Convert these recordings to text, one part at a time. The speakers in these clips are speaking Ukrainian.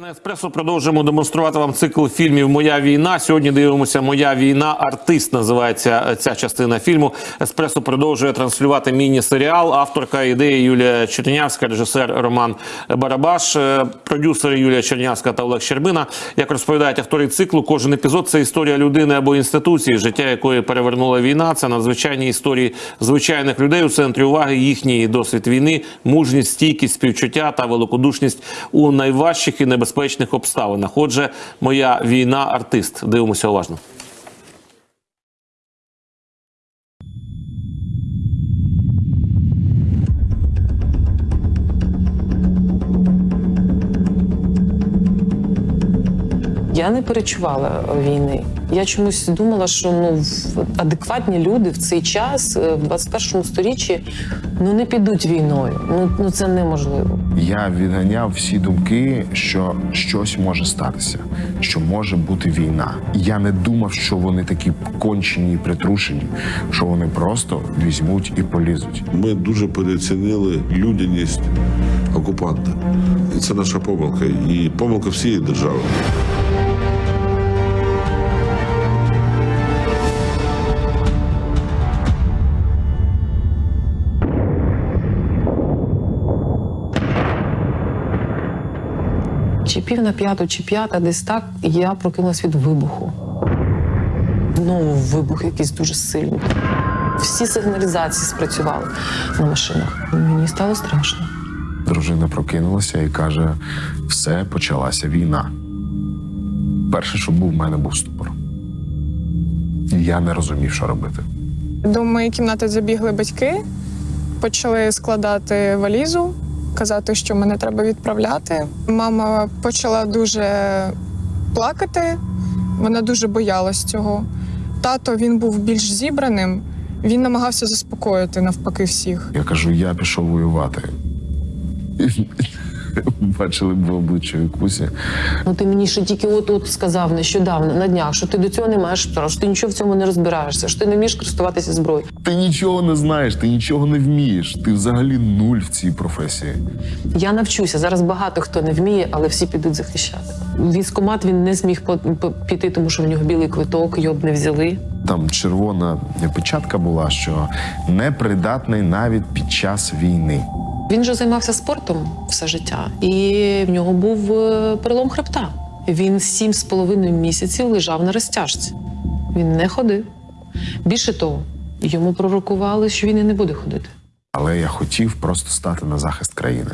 На еспресо продовжуємо демонструвати вам цикл фільмів Моя війна. Сьогодні дивимося Моя війна. Артист називається ця частина фільму. Еспресо продовжує транслювати міні-серіал. Авторка ідеї Юлія Чернявська, режисер Роман Барабаш, е, продюсери Юлія Чернявська та Олег Щербина. Як розповідають автори циклу, кожен епізод це історія людини або інституції, життя якої перевернула війна. Це надзвичайні історії звичайних людей у центрі уваги. Їхній досвід війни, мужність, стійкість, співчуття та великодушність у найважчих і небезпечних обставинах. Отже, моя війна артист. Дивимося уважно. Я не перечувала війни. Я чомусь думала, що ну в- адекватні люди в цей час, е, в 21 сторіччі, ну не підуть війною. Ну, ну це неможливо. Я відганяв всі думки, що щось може статися, що може бути війна. Я не думав, що вони такі кончені і притрушені, що вони просто візьмуть і полізуть. Ми дуже переоцінили людяність окупанта. І це наша помилка. І помилка всієї держави. Чи пів на п'яту, чи п'ята, десь так я прокинулась від вибуху. Ну, вибух якийсь дуже сильний. Всі сигналізації спрацювали на машинах. Мені стало страшно. Дружина прокинулася і каже: все почалася війна. Перше, що був, в мене був ступор. Я не розумів, що робити. До моєї кімнати забігли батьки, почали складати валізу, казати, що мене треба відправляти. Мама почала дуже плакати, вона дуже боялась цього. Тато він був більш зібраним, він намагався заспокоїти навпаки всіх. Я кажу, я пішов воювати. Бачили б в обличчя Кусі. Ну ти мені ще тільки от от сказав нещодавно на днях, що ти до цього не маєш права, що ти нічого в цьому не розбираєшся, що ти не вмієш користуватися зброєю. Ти нічого не знаєш, ти нічого не вмієш. Ти взагалі нуль в цій професії. Я навчуся. Зараз багато хто не вміє, але всі підуть захищати. Військомат він не зміг піти, тому що в нього білий квиток, його б не взяли. Там червона печатка була, що непридатний навіть під час війни. Він же займався спортом все життя, і в нього був е, перелом хребта. Він сім з половиною місяців лежав на розтяжці. Він не ходив. Більше того, йому пророкували, що він і не буде ходити. Але я хотів просто стати на захист країни.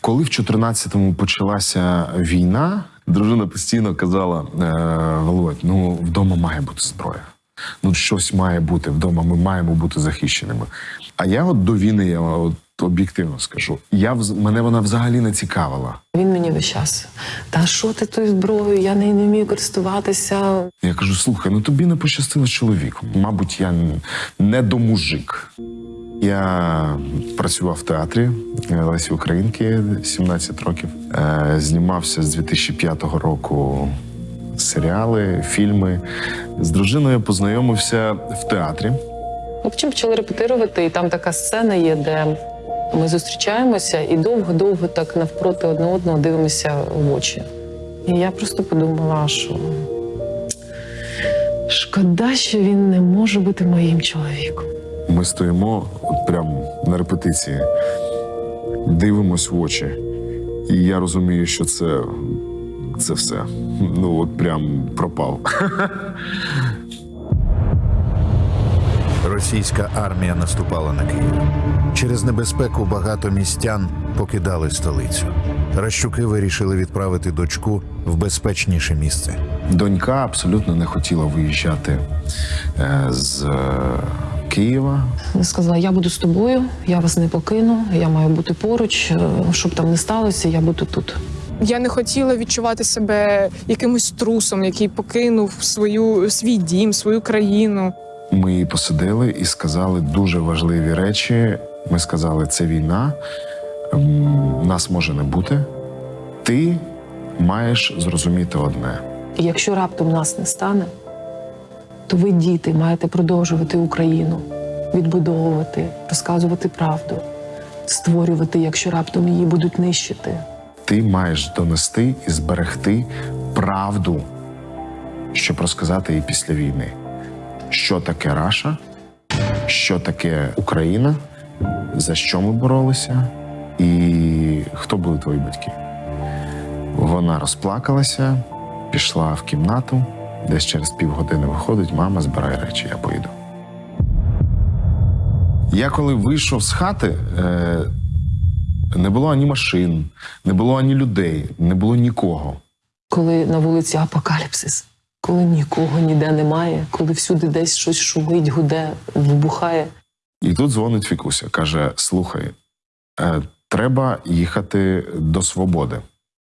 Коли в 14-му почалася війна, дружина постійно казала: е, Володь, ну вдома має бути зброя. Ну, щось має бути вдома, ми маємо бути захищеними. А я от до війни, я от об'єктивно скажу, я мене вона взагалі не цікавила. Він мені весь час. Та що ти тою зброєю? Я нею не вмію користуватися. Я кажу: слухай, ну тобі не пощастило з чоловіком. Мабуть, я не до мужик. Я працював в театрі е, Лесі Українки 17 років. Е, Знімався з 2005 року серіали, фільми. З дружиною познайомився в театрі. Потім почали репетирувати, і там така сцена є, де ми зустрічаємося і довго-довго так навпроти одне одного дивимося в очі. І я просто подумала, що шкода, що він не може бути моїм чоловіком. Ми стоїмо от прямо на репетиції, дивимось в очі. І я розумію, що це, це все. Ну, от прям пропав. Російська армія наступала на Київ. Через небезпеку багато містян покидали столицю. Ращуки вирішили відправити дочку в безпечніше місце. Донька абсолютно не хотіла виїжджати е, з е, Києва. Вона сказала: я буду з тобою, я вас не покину, я маю бути поруч, е, щоб там не сталося, я буду тут. Я не хотіла відчувати себе якимось трусом, який покинув свою свій дім, свою країну. Ми її посадили і сказали дуже важливі речі. Ми сказали, це війна, нас може не бути. Ти маєш зрозуміти одне. І якщо раптом нас не стане, то ви, діти, маєте продовжувати Україну, відбудовувати, розказувати правду, створювати, якщо раптом її будуть нищити. Ти маєш донести і зберегти правду, щоб розказати їй після війни, що таке Раша, що таке Україна, за що ми боролися, і хто були твої батьки. Вона розплакалася, пішла в кімнату, десь через півгодини виходить, мама, збирай речі, я поїду. Я коли вийшов з хати, е, не було ані машин, не було ані людей, не було нікого. Коли на вулиці апокаліпсис, коли нікого ніде немає, коли всюди десь щось шумить, гуде, вибухає. І тут дзвонить Фікуся, каже: Слухай, е, треба їхати до свободи.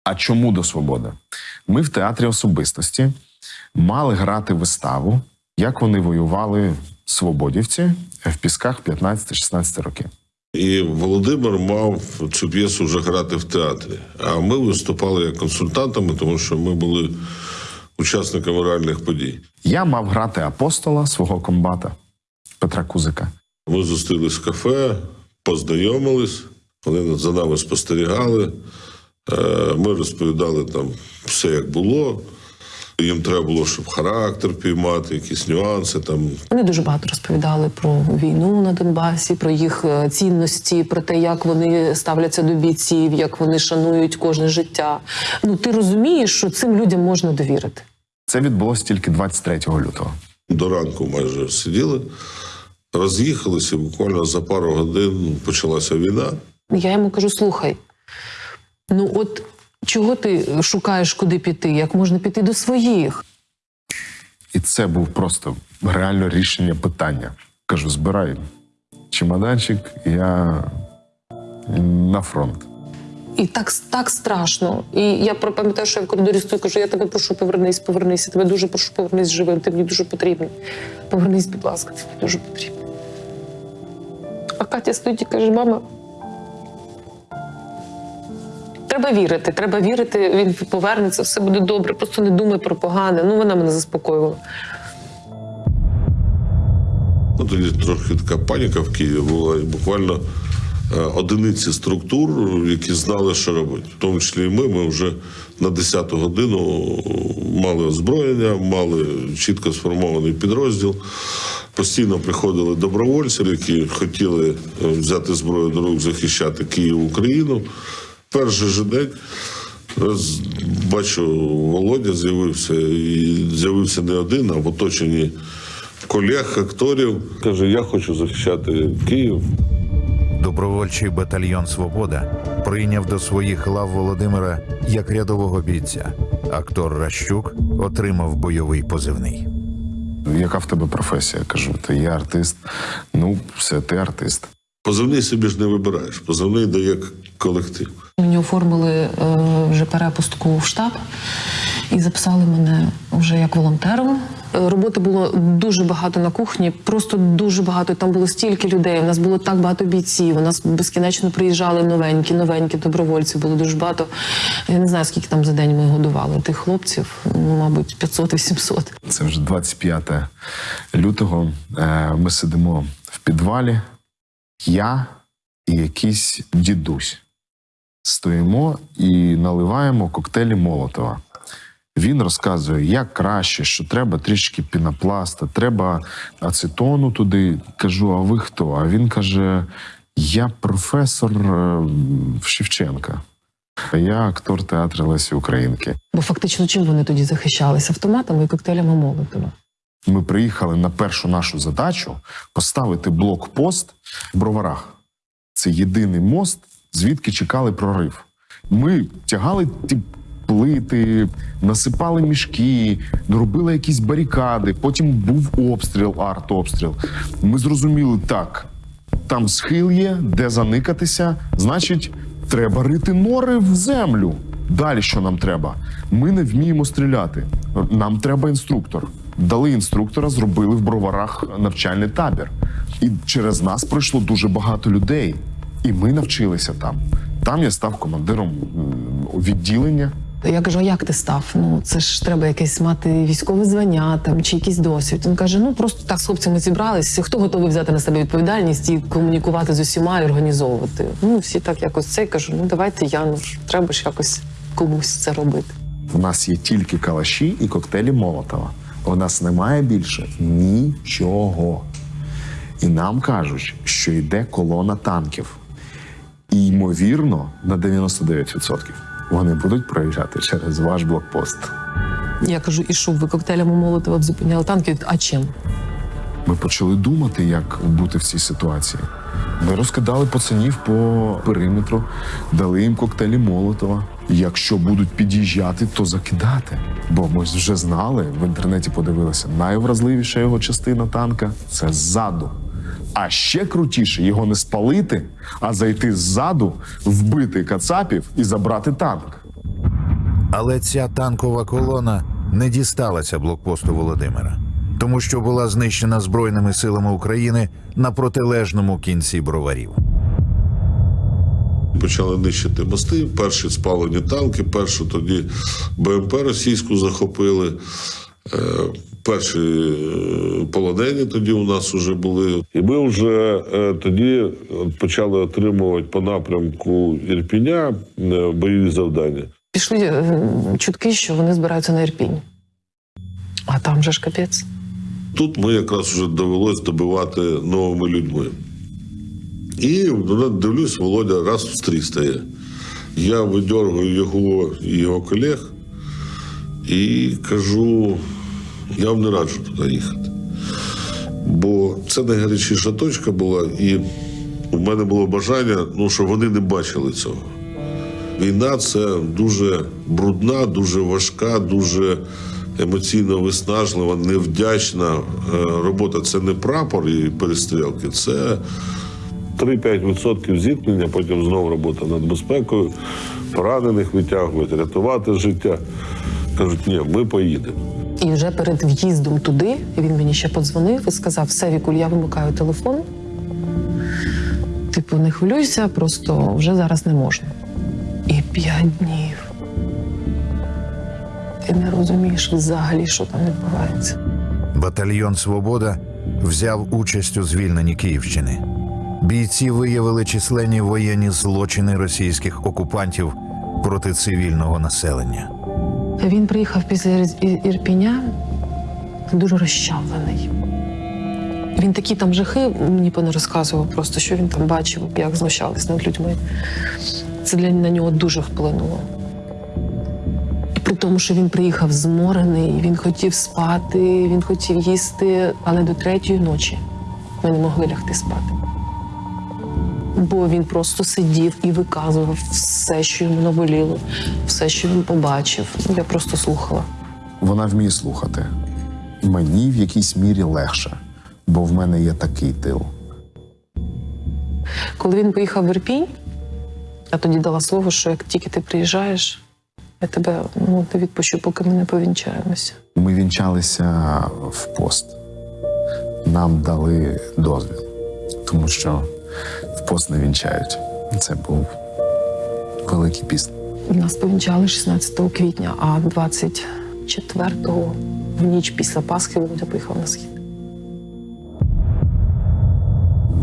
А чому до свободи? Ми в театрі особистості мали грати виставу, як вони воювали свободівці в пісках 15-16 років. І Володимир мав цю п'єсу вже грати в театрі. А ми виступали як консультантами, тому що ми були учасниками реальних подій. Я мав грати апостола свого комбата Петра Кузика. Ми зустрілись в кафе, познайомились, вони за нами спостерігали. Е, Ми розповідали там все, як було. Їм треба було, щоб характер піймати, якісь нюанси там. Вони дуже багато розповідали про війну на Донбасі, про їх е, цінності, про те, як вони ставляться до бійців, як вони шанують кожне життя. Ну ти розумієш, що цим людям можна довірити. Це відбулося тільки 23 лютого. До ранку майже сиділи, роз'їхалися, буквально за пару годин почалася війна. Я йому кажу: слухай, ну от чого ти шукаєш, куди піти? Як можна піти до своїх? І це був просто реально рішення питання. Кажу: збирай чемоданчик, я на фронт. І так, так страшно. І я пам'ятаю, що я в коридорі стою, кажу, я тебе прошу, повернись, повернись. Я тебе дуже прошу, повернись живим. Ти мені дуже потрібний. Повернись, будь ласка, ти мені дуже потрібний. А Катя стоїть і каже: мама. Треба вірити, треба вірити, він повернеться, все буде добре, просто не думай про погане. Ну, вона мене заспокоювала. Ну, тоді трохи така паніка в Києві була, і буквально одиниці структур, які знали, що робити. В тому числі і ми. Ми вже на 10-ту годину мали озброєння, мали чітко сформований підрозділ. Постійно приходили добровольці, які хотіли е, взяти зброю до рук, захищати Київ, Україну. Перший же день раз бачу, Володя з'явився, і з'явився не один, а в оточенні колег, акторів. Каже, я хочу захищати Київ. Добровольчий батальйон Свобода прийняв до своїх лав Володимира як рядового бійця. Актор Ращук отримав бойовий позивний. Яка в тебе професія? Кажу, ти є артист. Ну, все, ти артист. Позивний собі ж не вибираєш. Позивний дає колектив. Мені оформили е, вже перепустку в штаб і записали мене вже як волонтером. Роботи було дуже багато на кухні, просто дуже багато. Там було стільки людей. У нас було так багато бійців. У нас безкінечно приїжджали новенькі, новенькі добровольці. Було дуже багато. Я не знаю, скільки там за день ми годували тих хлопців. Ну, мабуть, 500-800. Це вже 25 лютого. Е, Ми сидимо в підвалі. Я і якийсь дідусь. Стоїмо і наливаємо коктейлі Молотова. Він розказує, як краще, що треба трішки пінопласта, треба ацетону туди. Кажу, а ви хто? А він каже: Я професор е, Шевченка. Я актор театру Лесі Українки. Бо фактично чим вони тоді захищалися? Автоматами і коктейлями Молотова. Ми приїхали на першу нашу задачу поставити блокпост в броварах. Це єдиний мост, звідки чекали прорив. Ми тягали ті плити, насипали мішки, робили якісь барикади. Потім був обстріл, артобстріл. Ми зрозуміли, так, там схил є, де заникатися, значить, треба рити нори в землю. Далі що нам треба? Ми не вміємо стріляти. Нам треба інструктор. Дали інструктора, зробили в броварах навчальний табір. І через нас пройшло дуже багато людей. І ми навчилися там. Там я став командиром відділення. Я кажу, а як ти став? Ну це ж треба якесь мати військове звання там чи якийсь досвід. Він каже: ну просто так з хлопцями зібрались. Хто готовий взяти на себе відповідальність і комунікувати з усіма і організовувати? Ну всі так якось це кажу. Ну давайте я ну треба ж якось комусь це робити. В нас є тільки калаші і коктейлі Молотова. У нас немає більше нічого. І нам кажуть, що йде колона танків. І ймовірно, на 99% вони будуть проїжджати через ваш блокпост. Я кажу, і що ви коктейлями Молотова зупиняли танки? А чим? Ми почали думати, як бути в цій ситуації. Ми розкидали пацанів по периметру, дали їм коктейлі Молотова. Якщо будуть під'їжджати, то закидати. Бо ми вже знали, в інтернеті подивилися, найвразливіша його частина танка це ззаду. А ще крутіше його не спалити, а зайти ззаду, вбити кацапів і забрати танк. Але ця танкова колона не дісталася блокпосту Володимира, тому що була знищена Збройними силами України на протилежному кінці броварів. Почали нищити мости. Перші спалені танки, першу тоді БМП російську захопили. Е, Перші е, полонені тоді у нас вже були. І ми вже е, тоді почали отримувати по напрямку Ірпіня е, бойові завдання. Пішли е, чутки, що вони збираються на Ірпінь. А там же ж капець. Тут ми якраз вже довелось добивати новими людьми. І ну, дивлюсь, Володя раз в стрій стає. Я видергую його і його колег і кажу: я вам не раджу туди їхати. Бо це найгарячіша точка була, і у мене було бажання, ну, щоб вони не бачили цього. Війна це дуже брудна, дуже важка, дуже емоційно виснажлива, невдячна е, робота. Це не прапор і перестрілки, це 3-5% зіткнення, потім знову робота над безпекою, поранених витягувати, рятувати життя. Кажуть, ні, ми поїдемо. І вже перед в'їздом туди він мені ще подзвонив і сказав: все, Вікуль, я вимикаю телефон. Типу, не хвилюйся, просто вже зараз не можна. І п'ять днів. Ти не розумієш взагалі, що там відбувається. Батальйон Свобода взяв участь у звільненні Київщини. Бійці виявили численні воєнні злочини російських окупантів проти цивільного населення. Він приїхав після Ір- Ір- Ірпіня дуже розчавлений. Він такі там жахи мені не розказував, просто що він там бачив, як знущались над людьми. Це для на нього дуже вплинуло. І при тому, що він приїхав зморений, він хотів спати, він хотів їсти, але до третьої ночі ми не могли лягти спати. Бо він просто сидів і виказував все, що йому наболіло, все, що він побачив. Я просто слухала. Вона вміє слухати. Мені в якійсь мірі легше, бо в мене є такий тил. Коли він поїхав в Ірпінь, я тоді дала слово, що як тільки ти приїжджаєш, я тебе ну, не відпущу, поки ми не повінчаємося. Ми вінчалися в пост. Нам дали дозвіл, тому що в пост не вінчають. Це був великий піст. Нас повінчали 16 квітня, а 24-го в ніч після Пасхи Володя поїхав на схід.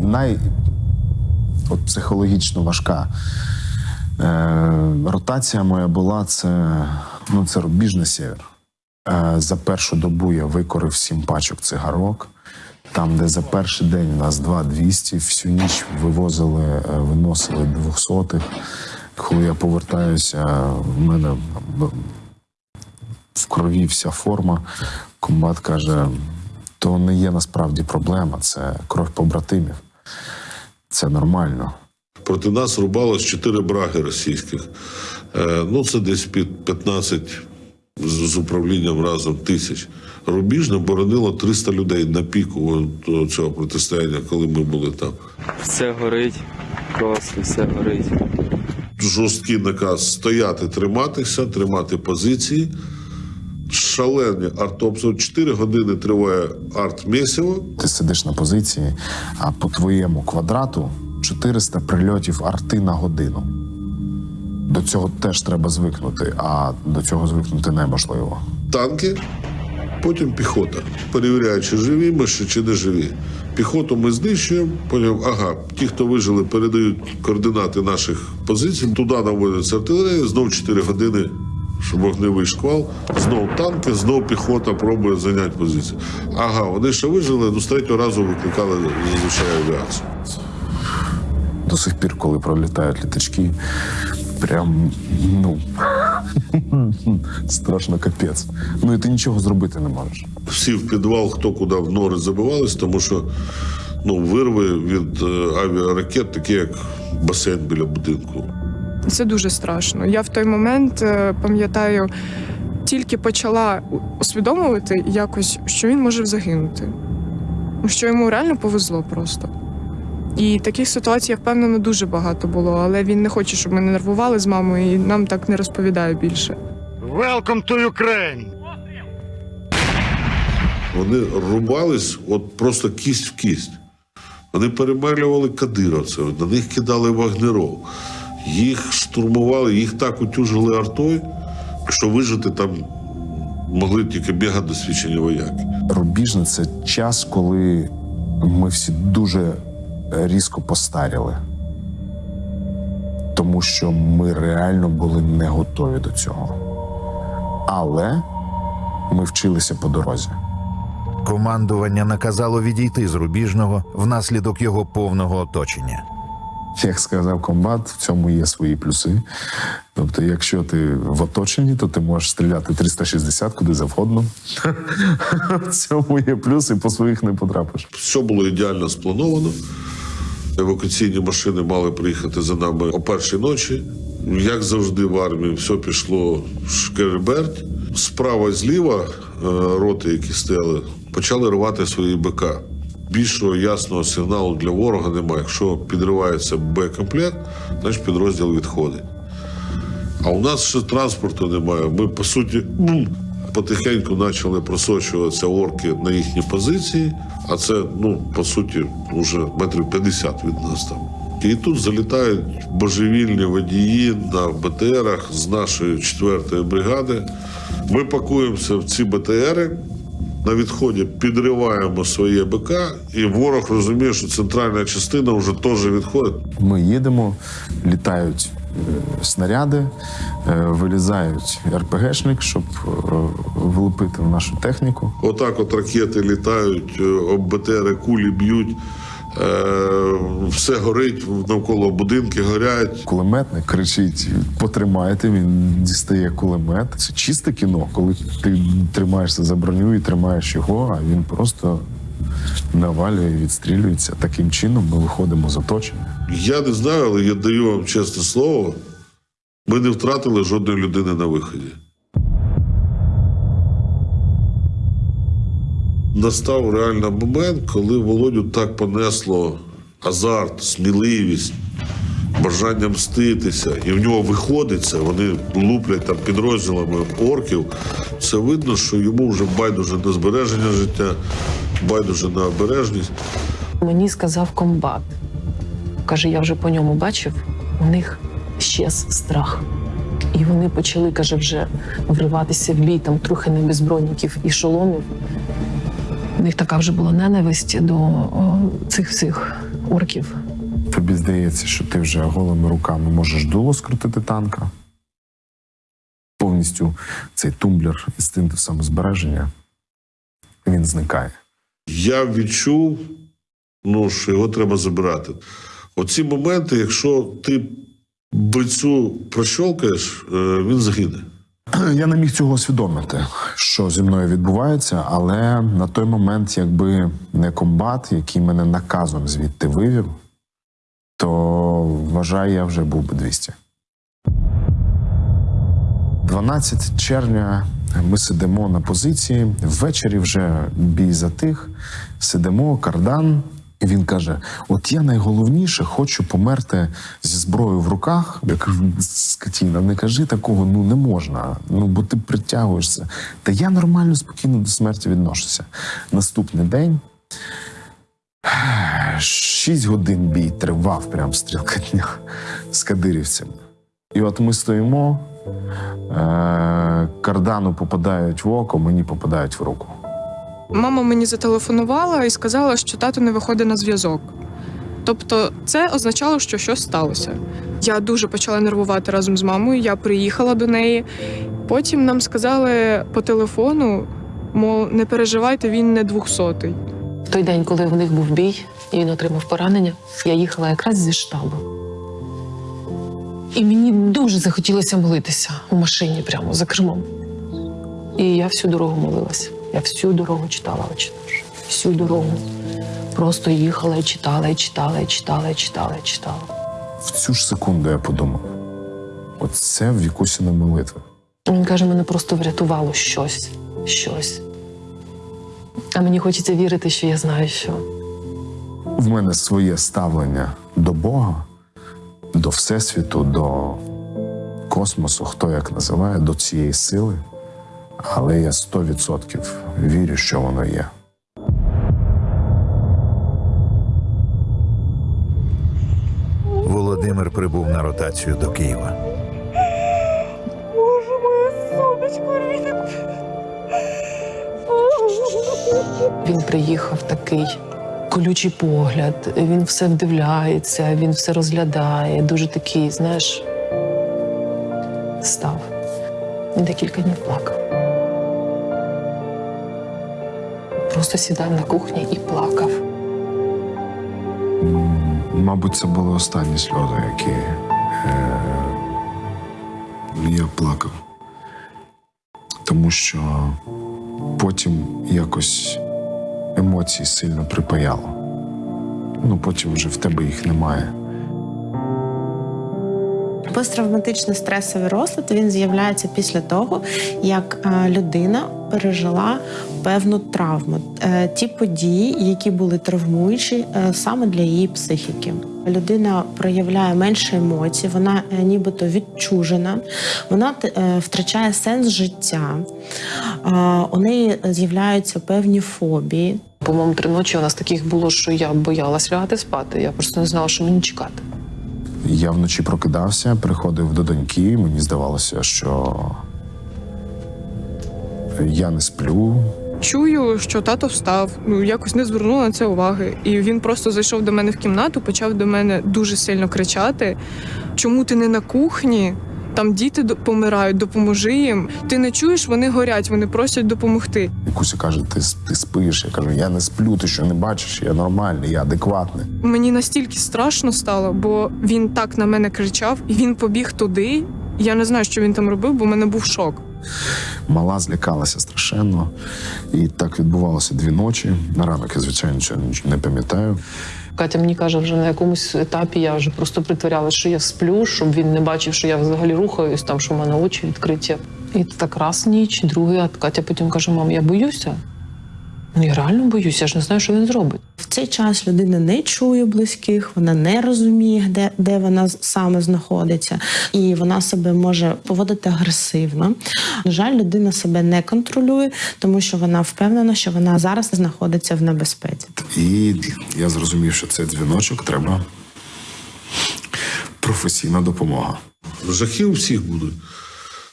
Най от психологічно важка е, ротація моя була це, ну, це рубіж на север. Е, за першу добу я викорив сім пачок цигарок. Там, де за перший день у нас 2-200, всю ніч вивозили, е, виносили двохсотих. Коли я повертаюся, в мене в крові вся форма. Комбат каже: то не є насправді проблема, це кров побратимів. Це нормально. Проти нас рубалось 4 браги російських. Е, ну, це десь під 15 з, управлінням разом тисяч. Рубіжне боронило 300 людей на піку цього протистояння, коли ми були там. Все горить, просто все горить. Жорсткий наказ стояти, триматися, тримати позиції. Шалені артобстріли. 4 години триває арт-місіво. Ти сидиш на позиції, а по твоєму квадрату 400 прильотів арти на годину. До цього теж треба звикнути, а до цього звикнути неможливо. танки, потім піхота. Перевіряють, чи живі ми ще, чи не живі. Піхоту ми знищуємо, потім, ага, ті, хто вижили, передають координати наших позицій. Туди наводиться артилерія, знову 4 години, щоб вогневий шквал, знову танки, знову піхота пробує зайняти позицію. Ага, вони ще вижили, ну з третього разу викликали зазвичай авіацію. До сих пір, коли пролітають літачки, прям ну страшно капець. Ну і ти нічого зробити не можеш. Всі в підвал, хто куди в нори забивались, тому що ну, вирви від е, авіаракет такі, як басейн біля будинку. Це дуже страшно. Я в той момент е, пам'ятаю, тільки почала усвідомлювати якось, що він може загинути. Що йому реально повезло просто. І таких ситуацій, я впевнена, дуже багато було, але він не хоче, щоб ми не нервували з мамою, і нам так не розповідає більше. Welcome to Ukraine! Вони рубались от просто кість в кість. Вони перемелювали кадировців, на них кидали вагнеров. Їх штурмували, їх так утюжили артою, що вижити там могли тільки бігати досвідчені вояки. Рубіжне це час, коли ми всі дуже різко постаріли. Тому що ми реально були не готові до цього. Але ми вчилися по дорозі. Командування наказало відійти з рубіжного внаслідок його повного оточення. Як сказав комбат, в цьому є свої плюси. Тобто, якщо ти в оточенні, то ти можеш стріляти 360 куди завгодно. В цьому є плюс, і по своїх не потрапиш. Все було ідеально сплановано. Евакуаційні машини мали приїхати за нами о першій ночі. Як завжди в армії, все пішло шкереберть. Справа і зліва е, роти, які стояли, почали рвати свої БК. Більшого ясного сигналу для ворога немає. Якщо підривається Б-комплект, значить підрозділ відходить. А у нас ще транспорту немає. Ми, по суті, потихеньку почали просочуватися орки на їхні позиції, а це, ну, по суті, вже метрів 50 від нас там. І тут залітають божевільні водії на БТРах з нашої 4-ї бригади. Ми пакуємося в ці БТРи, на відході підриваємо своє БК, і ворог розуміє, що центральна частина вже теж відходить. Ми їдемо, літають снаряди, е, вилізають РПГшник, щоб е, влупити в нашу техніку. Отак от ракети літають, е, об БТРи кулі б'ють, е, все горить, навколо будинки горять. Кулеметник кричить: потримайте. Він дістає кулемет. Це чисте кіно, коли ти тримаєшся за броню і тримаєш його, а він просто навалює, відстрілюється. Таким чином ми виходимо з оточення. Я не знаю, але я даю вам чесне слово. Ми не втратили жодної людини на виході. Настав реально момент, коли Володю так понесло азарт, сміливість, бажання мститися, і в нього виходить це. Вони луплять там підрозділами орків. Це видно, що йому вже байдуже на збереження життя, байдуже на обережність. Мені сказав комбат. Каже, я вже по ньому бачив, у них щез страх. І вони почали, каже, вже вриватися в бій, там трохи не без і шоломів. У них така вже була ненависть до о, цих всіх орків. Тобі здається, що ти вже голими руками можеш дуло скрутити танка. Повністю цей тумблер інстинкту самозбереження він зникає. Я відчув, ну, що його треба забирати. Оці моменти, якщо ти бойцю прощолкаєш, е, він загине. Я не міг цього усвідомити, що зі мною відбувається, але на той момент, якби не комбат, який мене наказом звідти вивів, то вважаю, я вже був би 200. 12 червня ми сидимо на позиції. Ввечері вже бій затих, сидимо, кардан. І він каже: От я найголовніше хочу померти зі зброєю в руках. Я кажу, скотіна, не кажи такого, ну не можна. Ну бо ти притягуєшся. Та я нормально, спокійно до смерті відношуся. Наступний день. Шість годин бій тривав прям стрілка дня з кадирівцями. І от ми стоїмо, е- кардану попадають в око, мені попадають в руку. Мама мені зателефонувала і сказала, що тато не виходить на зв'язок. Тобто, це означало, що щось сталося. Я дуже почала нервувати разом з мамою. Я приїхала до неї. Потім нам сказали по телефону, мов не переживайте, він не двохсотий. В той день, коли в них був бій, і він отримав поранення, я їхала якраз зі штабу. І мені дуже захотілося молитися у машині прямо за кермом. І я всю дорогу молилася. Я всю дорогу читала очі. Всю дорогу. Просто їхала і читала, і читала, і читала, і читала, і читала. В цю ж секунду я подумав: оце Вікусіна молитва. Він каже, мене просто врятувало щось, щось. А мені хочеться вірити, що я знаю, що. В мене своє ставлення до Бога, до Всесвіту, до космосу, хто як називає, до цієї сили. Але я 100% вірю, що воно є. Володимир прибув на ротацію до Києва. Боже, моє сонечко! Він приїхав такий колючий погляд, він все вдивляється, він все розглядає. Дуже такий, знаєш, став. Він декілька днів плакав. Просто сідав на кухні і плакав. Мабуть, це були останні сльози, які е, я плакав. Тому що потім якось емоції сильно припаяло. Ну, потім вже в тебе їх немає. Посттравматичний стресовий розлад він з'являється після того, як е, людина пережила певну травму, Е, ті події, які були травмуючі е, саме для її психіки. Людина проявляє менше емоцій, вона нібито відчужена, вона втрачає сенс життя, у неї з'являються певні фобії. По-моєму, три ночі у нас таких було, що я боялась лягати спати. Я просто не знала, що мені чекати. Я вночі прокидався, приходив до доньки. Мені здавалося, що я не сплю. Чую, що тато встав, ну якось не звернула на це уваги. І він просто зайшов до мене в кімнату, почав до мене дуже сильно кричати: чому ти не на кухні? Там діти помирають, допоможи їм. Ти не чуєш, вони горять, вони просять допомогти. Куся каже: ти, ти спиш. Я кажу, я не сплю, ти що не бачиш, я нормальний, я адекватний. Мені настільки страшно стало, бо він так на мене кричав, і він побіг туди. Я не знаю, що він там робив, бо в мене був шок. Мала злякалася страшенно. І так відбувалося дві ночі. На ранок я, звичайно, нічого не пам'ятаю. Катя мені каже, вже на якомусь етапі я вже просто притворяла, що я сплю, щоб він не бачив, що я взагалі рухаюсь, там що в мене очі відкриті. І так раз ніч, другий, а Катя потім каже: мам, я боюся. Ну я реально боюся, я ж не знаю, що він зробить. В цей час людина не чує близьких, вона не розуміє, де, де вона саме знаходиться, і вона себе може поводити агресивно. На жаль, людина себе не контролює, тому що вона впевнена, що вона зараз знаходиться в небезпеці. І я зрозумів, що цей дзвіночок треба професійна допомога. Жахи у всіх будуть.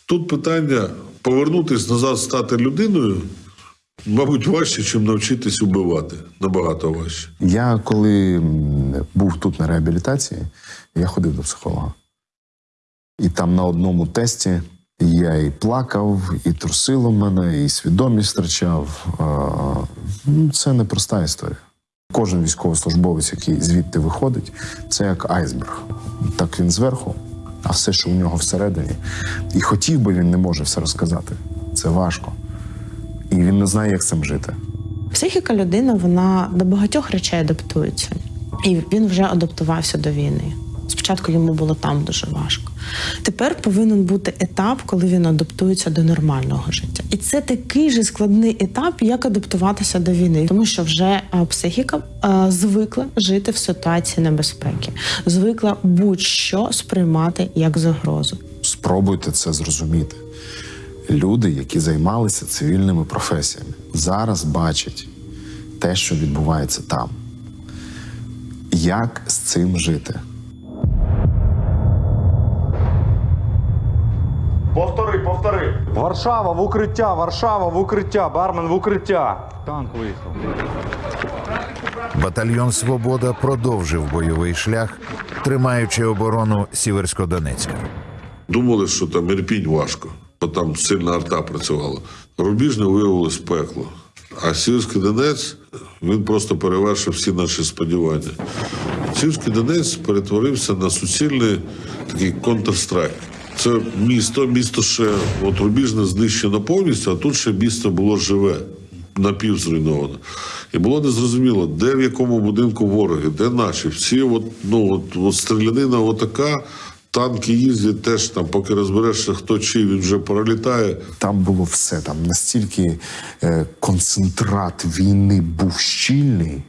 Тут питання повернутися назад, стати людиною, мабуть, важче, ніж навчитись убивати. Набагато важче. Я коли був тут на реабілітації, я ходив до психолога. І там на одному тесті я і плакав, і трусило мене, і свідомість втрачав. Ну, Це непроста історія. Кожен військовослужбовець, який звідти виходить, це як айсберг. Так він зверху, а все, що у нього всередині. І хотів би він не може все розказати. Це важко. І він не знає, як з цим жити. Психіка людини вона до багатьох речей адаптується, і він вже адаптувався до війни. Спочатку йому було там дуже важко. Тепер повинен бути етап, коли він адаптується до нормального життя. І це такий же складний етап, як адаптуватися до війни, тому що вже е, психіка е, звикла жити в ситуації небезпеки, звикла будь-що сприймати як загрозу. Спробуйте це зрозуміти. Люди, які займалися цивільними професіями, зараз бачать те, що відбувається там. Як з цим жити? Повтори, повтори. Варшава в укриття, Варшава в укриття, бармен в укриття. Танк виїхав. Батальйон Свобода продовжив бойовий шлях, тримаючи оборону Сіверсько-Донецька. Думали, що там Ірпінь важко, бо там сильна арта працювала. Рубіжне виявилось пекло. А Сіверський Донець він просто перевершив всі наші сподівання. Сіверський Донець перетворився на суцільний такий контрстрайк. Це місто, місто ще от Рубіжне знищено повністю, а тут ще місто було живе, напівзруйновано. І було незрозуміло, де в якому будинку вороги, де наші. Всі, от, ну, от, от стрілянина отака, танки їздять теж там, поки розберешся, хто чий, він вже пролітає. Там було все. Там настільки е, концентрат війни був щільний,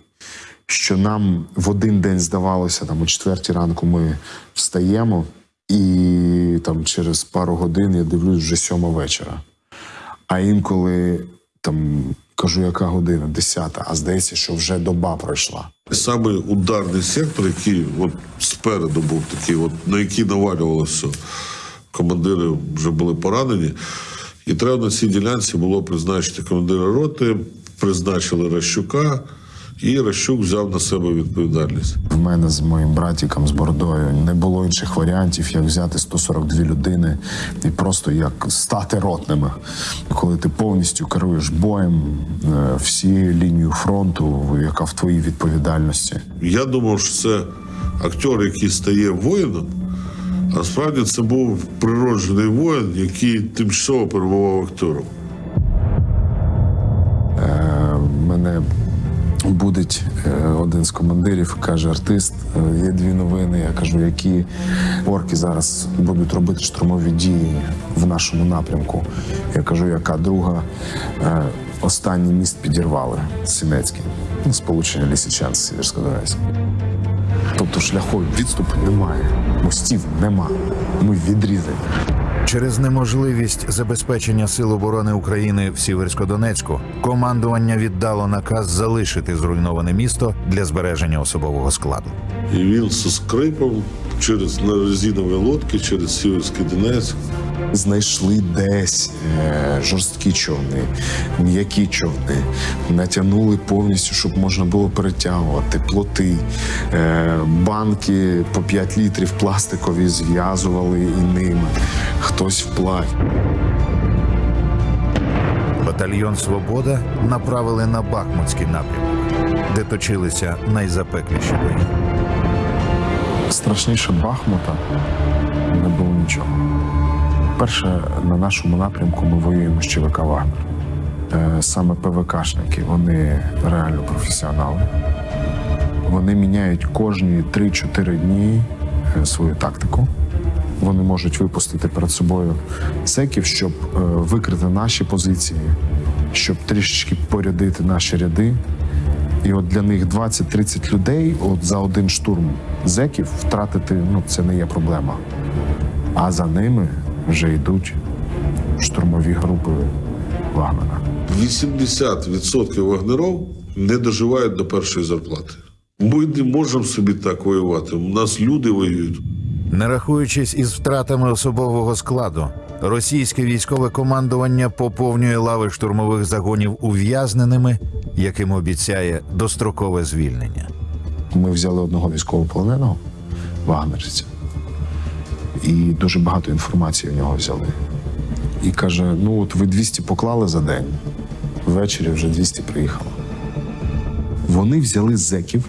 що нам в один день здавалося, там о четвертій ранку ми встаємо, і там через пару годин я дивлюсь вже сьома вечора. А інколи там кажу, яка година? Десята, а здається, що вже доба пройшла. Саме ударний сектор, який от спереду був такий, от, на який навалювалося, командири вже були поранені. І треба на цій ділянці було призначити командира роти, призначили Ращука, і Ращук взяв на себе відповідальність. В мене з моїм братіком з Бордою не було інших варіантів, як взяти 142 людини і просто як стати ротними. Коли ти повністю керуєш боєм, е, всі лінію фронту, яка в твоїй відповідальності. Я думав, що це актер, який стає воїном, а справді це був природжений воїн, який тимчасово перебував актором. Е, Мене будить е, один з командирів, каже: артист, е, є дві новини. Я кажу, які орки зараз будуть робити штурмові дії в нашому напрямку. Я кажу, яка друга Е, останній міст підірвали Сінецький, ну, сполучення Лісичан з. Тобто шляху відступу немає, мостів нема. Ми відрізані. Через неможливість забезпечення сил оборони України в Сіверсько-Донецьку командування віддало наказ залишити зруйноване місто для збереження особового складу. І він зі скрипом через на резинові лодки, через Сіверський Донець. Знайшли десь е, жорсткі човни, м'які човни, натягнули повністю, щоб можна було перетягувати плоти, е, банки по 5 літрів пластикові зв'язували і ними. Хтось вплавь. Батальйон Свобода направили на Бахмутський напрямок, де точилися найзапекліші бої. Страшніше Бахмута не було нічого. Перше, на нашому напрямку ми воюємо з ЧВК Вагнер. Е, Саме ПВКшники, вони реально професіонали. Вони міняють кожні 3-4 дні е, свою тактику. Вони можуть випустити перед собою секів, щоб е, викрити наші позиції, щоб трішечки порядити наші ряди. І от для них 20-30 людей от за один штурм зеків втратити ну, це не є проблема. А за ними вже йдуть штурмові групи Вагнера. 80% вагнеров не доживають до першої зарплати. Ми не можемо собі так воювати. У нас люди воюють. Не рахуючись із втратами особового складу, російське військове командування поповнює лави штурмових загонів ув'язненими, яким обіцяє дострокове звільнення. Ми взяли одного військовополоненого вагнерівця, і дуже багато інформації в нього взяли. І каже: ну от ви 200 поклали за день, ввечері вже 200 приїхало. Вони взяли зеків,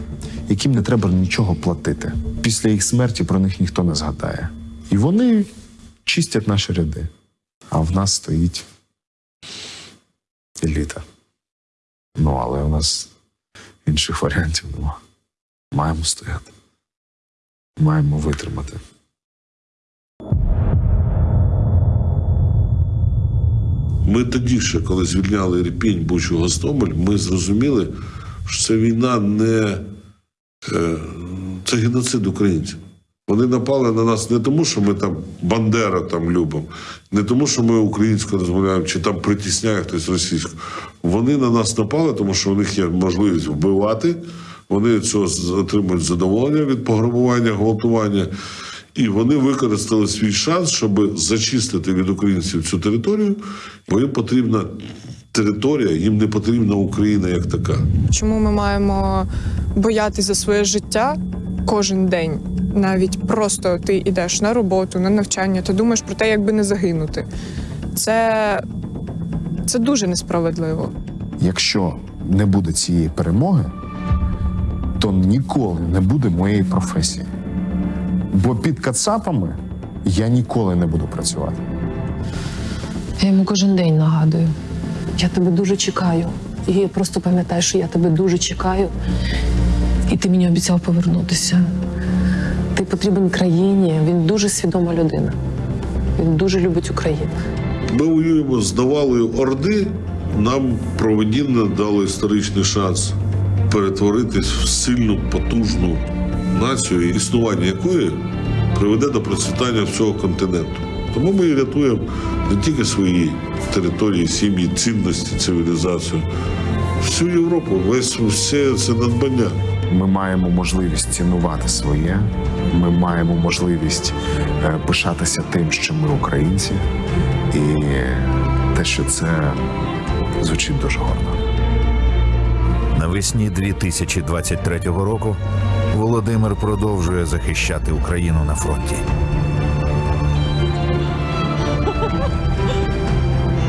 яким не треба нічого платити. Після їх смерті про них ніхто не згадає. І вони чистять наші ряди. А в нас стоїть еліта. Ну, але у нас інших варіантів немає. Маємо стояти. Маємо витримати. Ми тоді ще, коли звільняли Ірпінь, Бучу, Гостомель, ми зрозуміли, що це війна не е, це геноцид українців. Вони напали на нас не тому, що ми там Бандера там любимо, не тому, що ми українською розмовляємо, чи там притісняє хтось російську. Вони на нас напали, тому що у них є можливість вбивати. Вони цього отримують задоволення від пограбування, гвалтування. І вони використали свій шанс, щоб зачистити від українців цю територію, бо їм потрібна територія, їм не потрібна Україна як така. Чому ми маємо боятися за своє життя кожен день? Навіть просто ти йдеш на роботу, на навчання, ти думаєш про те, як би не загинути. Це, це дуже несправедливо. Якщо не буде цієї перемоги, то ніколи не буде моєї професії. Бо під кацапами я ніколи не буду працювати. Я йому кожен день нагадую. Я тебе дуже чекаю. І я просто пам'ятаю, що я тебе дуже чекаю. І ти мені обіцяв повернутися. Ти потрібен країні. Він дуже свідома людина. Він дуже любить Україну. Ми воюємо з навалою Орди. Нам проведінно дали історичний шанс перетворитись в сильну, потужну націю, існування якої приведе до процвітання всього континенту. Тому ми рятуємо не тільки свої території, сім'ї, цінності, цивілізацію, всю Європу, весь все це надбання. Ми маємо можливість цінувати своє. Ми маємо можливість е, пишатися тим, що ми українці, і те, що це звучить дуже гордо. Навесні 2023 року Володимир продовжує захищати Україну на фронті.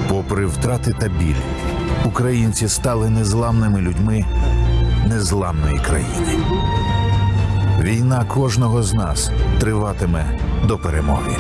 Попри втрати та біль, українці стали незламними людьми незламної країни. Війна кожного з нас триватиме до перемоги.